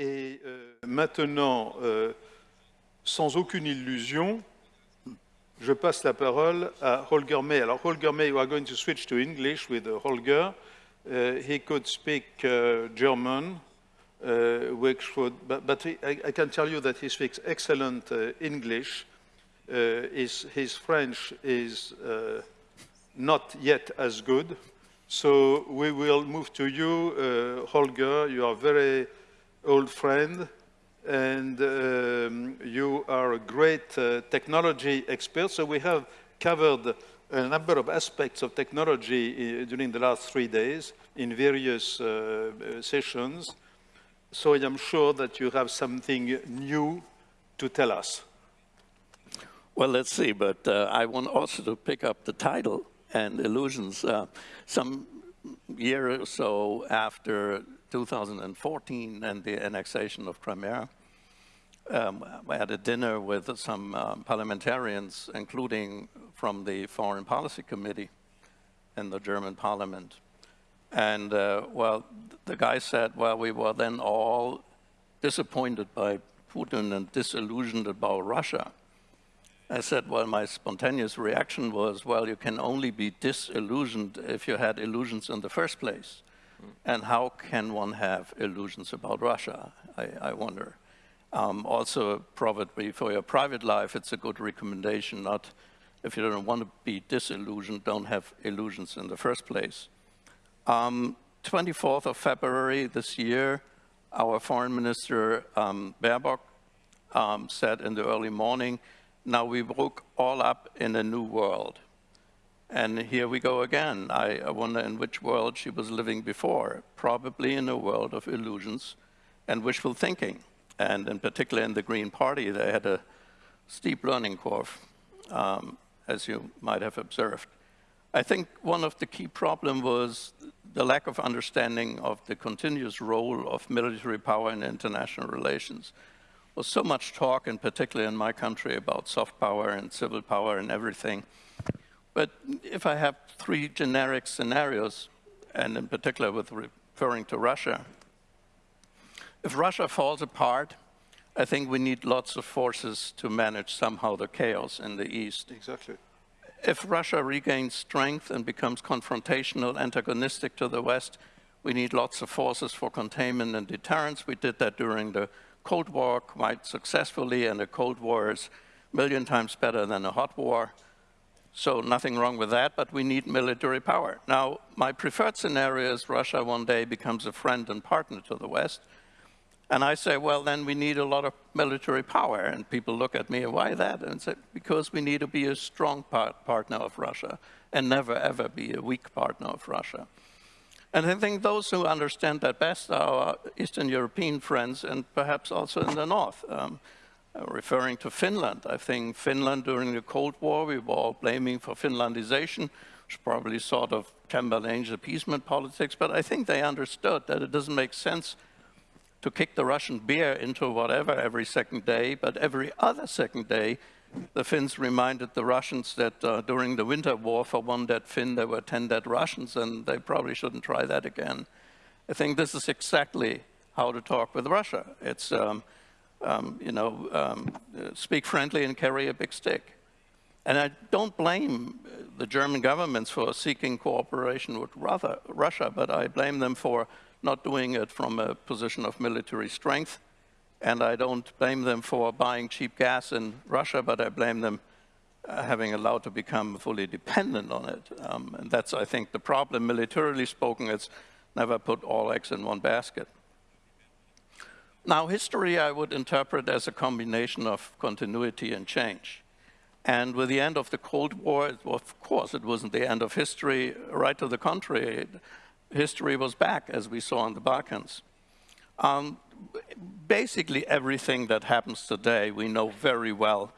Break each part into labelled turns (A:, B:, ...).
A: Et euh, maintenant, euh, sans aucune illusion, je passe la parole à Holger May. Alors, Holger May, we are going to switch to English with uh, Holger. Uh, he could speak uh, German, uh, which would, but, but I, I, can tell you that he speaks excellent uh, English. His, his, French is not yet as good. So we will move to you, Holger. You are very old friend and um, you are a great uh, technology expert. So we have covered a number of aspects of technology uh, during the last three days in various uh, sessions. So I am sure that you have something new to tell us.
B: Well, let's see, but uh, I want also to pick up the title and illusions. Uh, some year or so after 2014 and the annexation of Crimea, um, I had a dinner with some um, parliamentarians, including from the Foreign Policy Committee in the German parliament. And, uh, well, the guy said, well, we were then all disappointed by Putin and disillusioned about Russia. I said, well, my spontaneous reaction was, well, you can only be disillusioned if you had illusions in the first place. And how can one have illusions about Russia, I, I wonder. Um, also, probably for your private life, it's a good recommendation, not if you don't want to be disillusioned, don't have illusions in the first place. Um, 24th of February this year, our foreign minister, um, Baerbock, um, said in the early morning, now we woke all up in a new world. And here we go again. I, I wonder in which world she was living before, probably in a world of illusions and wishful thinking and in particular in the Green Party, they had a steep learning curve, um, as you might have observed. I think one of the key problems was the lack of understanding of the continuous role of military power in international relations. There was so much talk, in particular in my country, about soft power and civil power and everything. But if I have three generic scenarios, and in particular with referring to Russia, if Russia falls apart, I think we need lots of forces to manage somehow the chaos in the East.
A: Exactly.
B: If Russia regains strength and becomes confrontational, antagonistic to the West, we need lots of forces for containment and deterrence. We did that during the Cold War quite successfully, and the Cold War is a million times better than a hot war. So nothing wrong with that, but we need military power. Now, my preferred scenario is Russia one day becomes a friend and partner to the West, and I say, well, then we need a lot of military power. And people look at me, and why that? And say, because we need to be a strong part partner of Russia and never, ever be a weak partner of Russia. And I think those who understand that best are our Eastern European friends and perhaps also in the North. Um, referring to Finland, I think Finland during the Cold War, we were all blaming for Finlandization, which probably sort of Chamberlain's appeasement politics, but I think they understood that it doesn't make sense to kick the Russian beer into whatever every second day, but every other second day, the Finns reminded the Russians that uh, during the winter war, for one dead Finn, there were 10 dead Russians, and they probably shouldn't try that again. I think this is exactly how to talk with Russia. It's, um, um, you know, um, speak friendly and carry a big stick. And I don't blame the German governments for seeking cooperation with Russia, but I blame them for not doing it from a position of military strength. And I don't blame them for buying cheap gas in Russia, but I blame them uh, having allowed to become fully dependent on it. Um, and that's, I think, the problem. Militarily spoken, it's never put all eggs in one basket. Now, history I would interpret as a combination of continuity and change. And with the end of the Cold War, of course, it wasn't the end of history, right to the contrary history was back, as we saw in the Balkans. Um, basically everything that happens today we know very well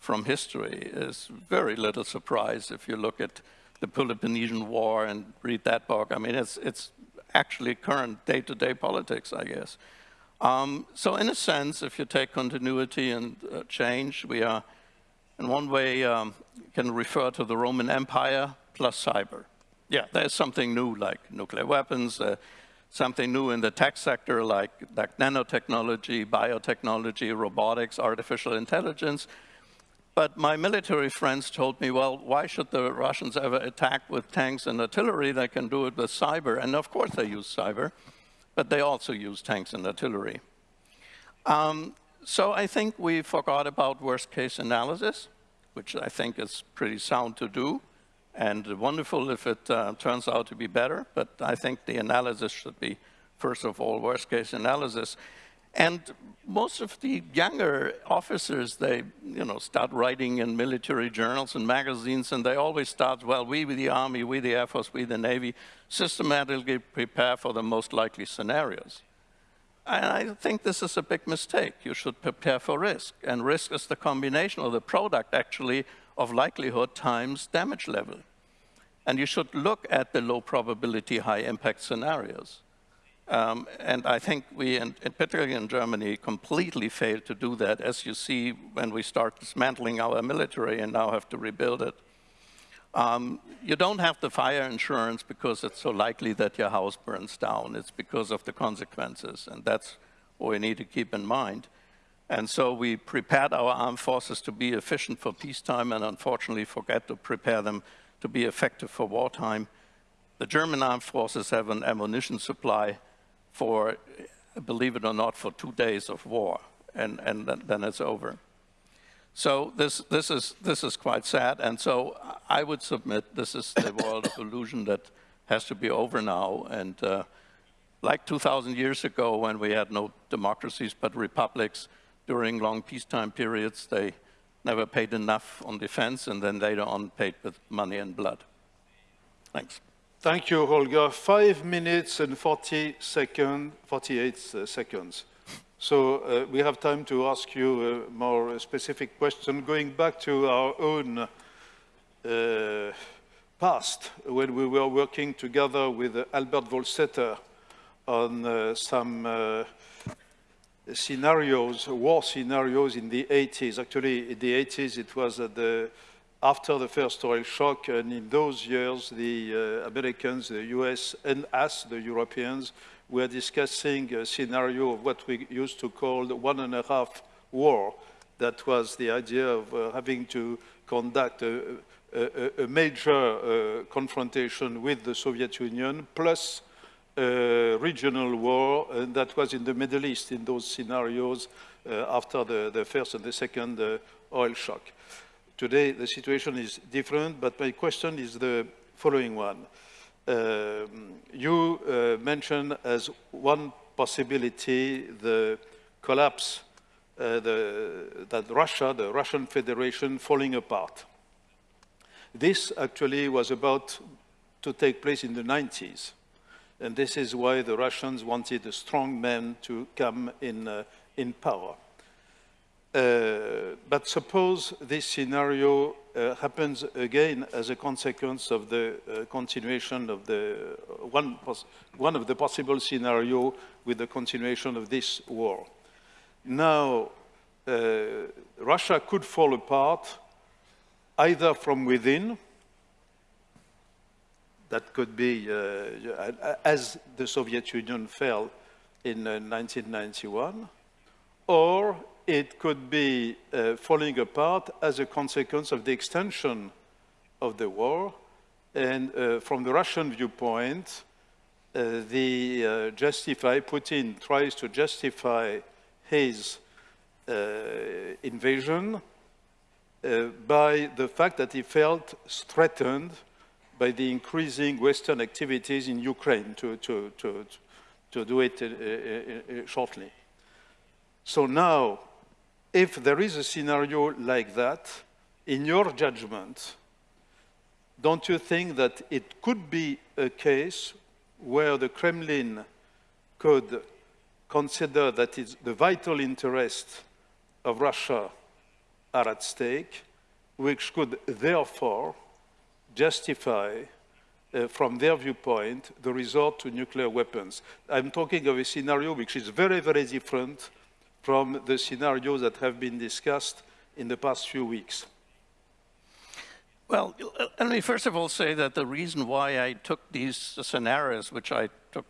B: from history is very little surprise if you look at the Peloponnesian War and read that book. I mean, it's, it's actually current day-to-day -day politics, I guess. Um, so in a sense, if you take continuity and uh, change, we are in one way um, can refer to the Roman Empire plus cyber yeah, there's something new like nuclear weapons, uh, something new in the tech sector like, like nanotechnology, biotechnology, robotics, artificial intelligence. But my military friends told me, well, why should the Russians ever attack with tanks and artillery? They can do it with cyber. And of course they use cyber, but they also use tanks and artillery. Um, so I think we forgot about worst case analysis, which I think is pretty sound to do and wonderful if it uh, turns out to be better, but I think the analysis should be, first of all, worst case analysis. And most of the younger officers, they you know, start writing in military journals and magazines, and they always start, well, we, the Army, we the Air Force, we the Navy, systematically prepare for the most likely scenarios. And I think this is a big mistake. You should prepare for risk, and risk is the combination of the product, actually, of likelihood times damage level. And you should look at the low probability, high impact scenarios. Um, and I think we, in, in particularly in Germany, completely failed to do that, as you see when we start dismantling our military and now have to rebuild it. Um, you don't have the fire insurance because it's so likely that your house burns down. It's because of the consequences, and that's what we need to keep in mind. And so we prepared our armed forces to be efficient for peacetime and unfortunately forget to prepare them to be effective for wartime. The German armed forces have an ammunition supply for, believe it or not, for two days of war, and, and then it's over. So this, this, is, this is quite sad, and so I would submit this is the world of illusion that has to be over now, and uh, like 2,000 years ago when we had no democracies but republics, during long peacetime periods, they never paid enough on defense, and then later on paid with money and blood. Thanks.
A: Thank you, Holger. Five minutes and 40 second, 48 uh, seconds. So uh, we have time to ask you a more specific question. Going back to our own uh, past, when we were working together with Albert Wohlstetter on uh, some uh, scenarios, war scenarios in the 80s. Actually, in the 80s, it was at the after the first oil shock, and in those years, the uh, Americans, the US, and us, the Europeans, were discussing a scenario of what we used to call the one and a half war. That was the idea of uh, having to conduct a, a, a major uh, confrontation with the Soviet Union, plus a regional war, and that was in the Middle East in those scenarios uh, after the, the, first and the second uh, oil shock. Today, the situation is different, but my question is the following one. Um, you uh, mentioned as one possibility the collapse uh, the, that Russia, the Russian Federation, falling apart. This actually was about to take place in the 90s. And this is why the Russians wanted a strong man to come in, uh, in power. Uh, but suppose this scenario uh, happens again as a consequence of the uh, continuation of the uh, one, one of the possible scenario with the continuation of this war. Now, uh, Russia could fall apart either from within, that could be as the Soviet Union fell in 1991, or it could be uh, falling apart as a consequence of the extension of the war. And uh, from the Russian viewpoint, uh, the uh, justify, Putin tries to justify his uh, invasion uh, by the fact that he felt threatened by the increasing Western activities in Ukraine, to, to, to, to do it shortly. So now if there is a scenario like that, in your judgment, don't you think that it could be a case where the Kremlin could consider that the vital interests of Russia are at stake, which could therefore justify, uh, from their viewpoint, the resort to nuclear weapons. I'm talking of a scenario which is very, very different from the scenarios that have been discussed in the past few weeks?
B: Well, let me first of all say that the reason why I took these scenarios, which I took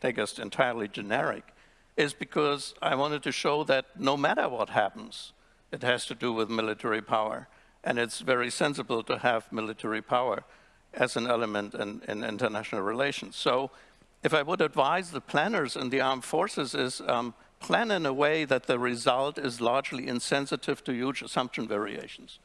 B: take us entirely generic, is because I wanted to show that no matter what happens, it has to do with military power. And it's very sensible to have military power as an element in, in international relations. So if I would advise the planners in the armed forces is um, plan in a way that the result is largely insensitive to huge assumption variations.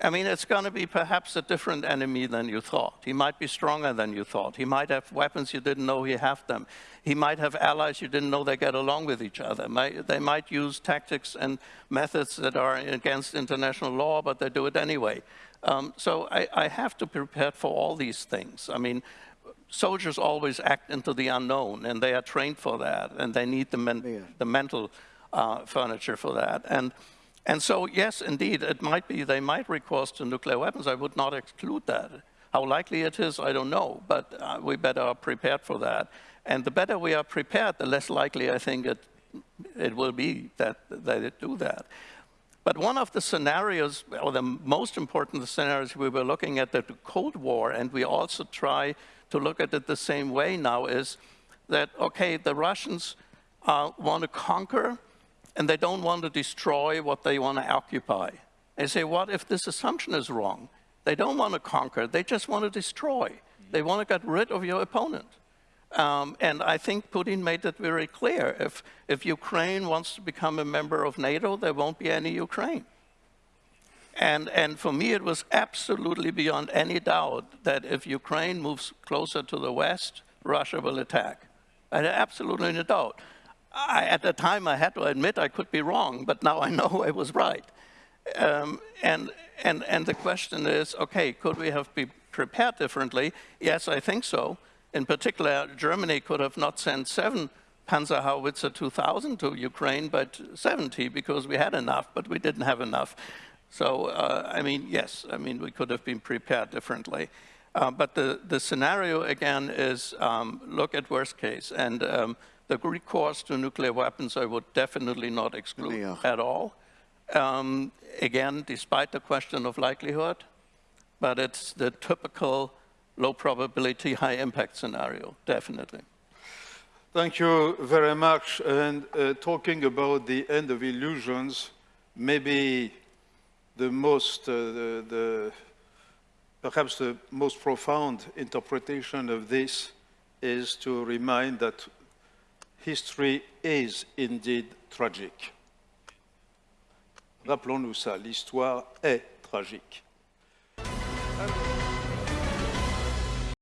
B: I mean, it's going to be perhaps a different enemy than you thought. He might be stronger than you thought. He might have weapons you didn't know he have them. He might have allies you didn't know they get along with each other. They might use tactics and methods that are against international law, but they do it anyway. Um, so I, I have to prepare for all these things. I mean, soldiers always act into the unknown, and they are trained for that, and they need the, men yeah. the mental uh, furniture for that. And, and so, yes, indeed, it might be they might recourse to nuclear weapons. I would not exclude that. How likely it is, I don't know, but uh, we better are prepared for that. And the better we are prepared, the less likely I think it, it will be that, that it do that. But one of the scenarios, or the most important scenarios we were looking at the Cold War, and we also try to look at it the same way now, is that, okay, the Russians uh, want to conquer, and they don't want to destroy what they want to occupy. They say, what if this assumption is wrong? They don't want to conquer, they just want to destroy. They want to get rid of your opponent. Um, and I think Putin made it very clear. If, if Ukraine wants to become a member of NATO, there won't be any Ukraine. And, and for me, it was absolutely beyond any doubt that if Ukraine moves closer to the West, Russia will attack. I had absolutely no doubt. I, at the time, I had to admit I could be wrong, but now I know I was right. Um, and, and, and the question is, okay, could we have been prepared differently? Yes, I think so. In particular, Germany could have not sent seven Panzerhaubitze 2000 to Ukraine, but 70 because we had enough, but we didn't have enough. So, uh, I mean, yes, I mean, we could have been prepared differently. Uh, but the, the scenario, again, is um, look at worst case. And um, the recourse to nuclear weapons, I would definitely not exclude yeah. at all. Um, again, despite the question of likelihood, but it's the typical low probability, high impact scenario, definitely.
A: Thank you very much. And uh, talking about the end of illusions, maybe the most, uh, the, the, perhaps the most profound interpretation of this is to remind that history is indeed tragic. Rappelons-nous ça, l'histoire est tragique.